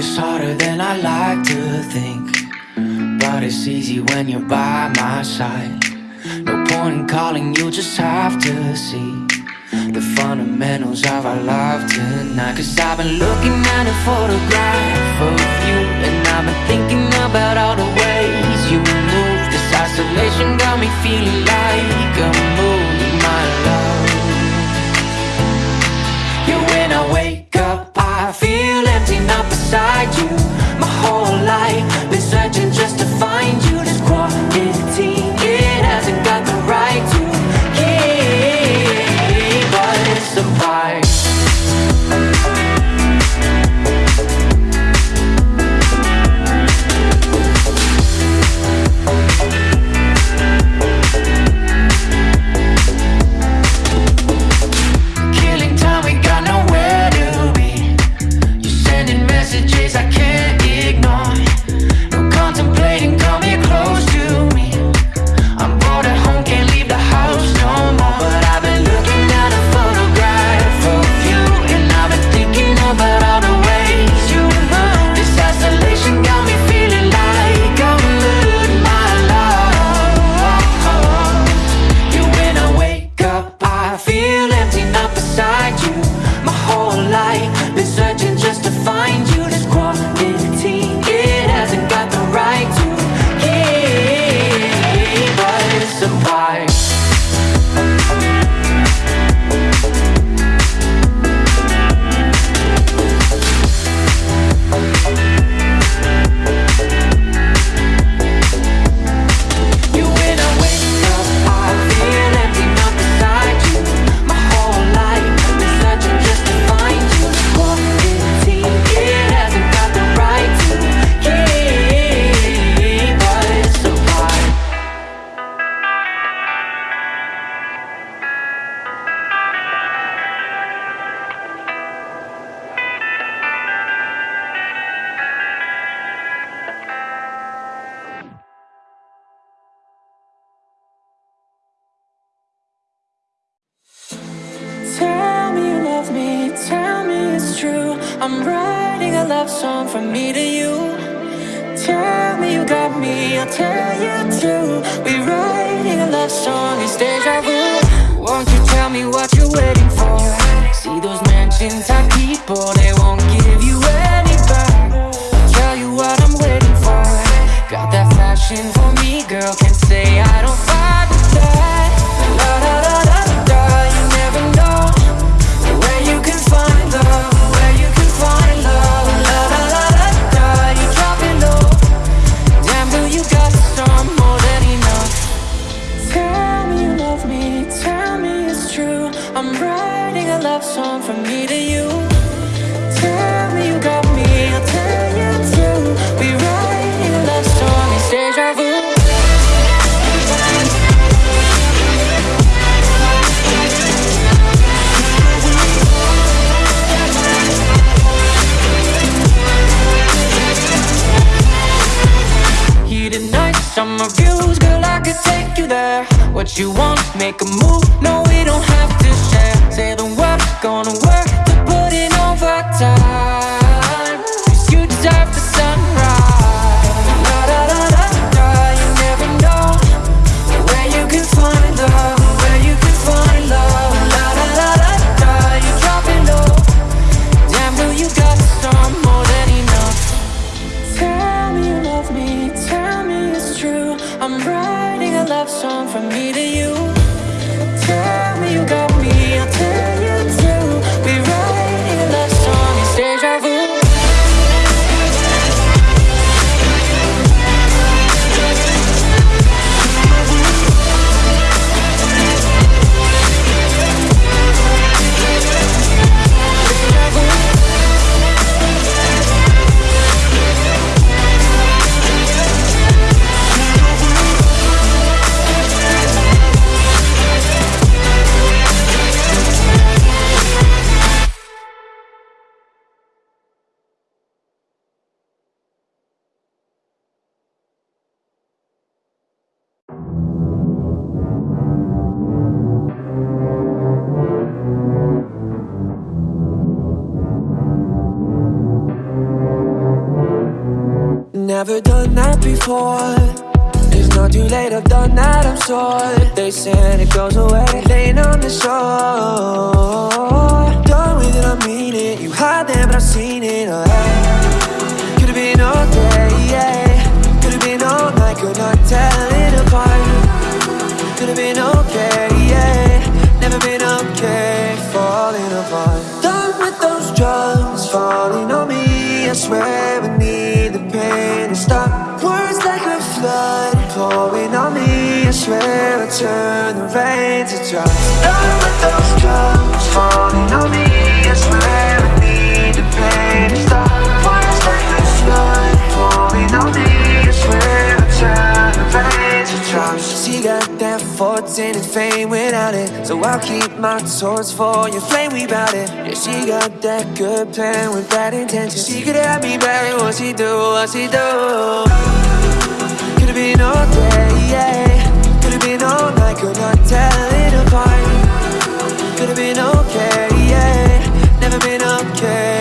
is harder than I like to think. But it's easy when you're by my side. No point in calling, you just have to see The fundamentals of our love tonight. Cause I've been looking at a photograph of you And I've been thinking about all the ways you move. This isolation got me feeling like moon, my us I'm writing a love song from me to you. Tell me you got me, I'll tell you too. We're writing a love song, it's deja vu. Won't you tell me what you're waiting for? See those mansions have people, they won't give you any back. Tell you what I'm waiting for. Got that fashion for me, girl, can't say love song from me to you. Tell me you got me, I'll tell you too. We're writing a love song, it's deja vu. Heated nights, summer views, girl, I could take you there. What you want, make a move, no, we don't have to share. Say the gonna work to put in overtime. Cause you deserve the sunrise. La da da da da, you never know where you can find love, where you can find love. La da da da da, you drop it low. Damn, girl, you got some more than enough. Tell me you love me, tell me it's true. I'm writing a love song from me to you. Tell me you got me, I'll tell never done that before. It's not too late, I've done that, I'm sure. They said it goes away, laying on the shore. Done with it, I mean it. You hide there, but I've seen it. Oh, hey. Could've been all day, yeah. Could've been all night, could not tell it apart. Could've been okay, yeah. Never been okay, falling apart. Done with those drugs, falling on me. I swear I need to stop. Words like a flood, pouring on me. I swear I turn the rain to drops. Done with those drugs, falling on me. I swear I need to stop. Fortune and fame without it, so I'll keep my torch for your flame. We bout it. Yeah, she got that good plan with bad intentions. She could have me back. What she do? What she do? Could've been all day, yeah. Could've been all night, could not tell it apart. Could've been okay, yeah. Never been okay,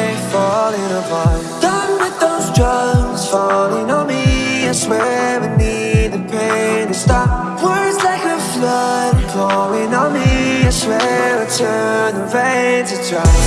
to drops.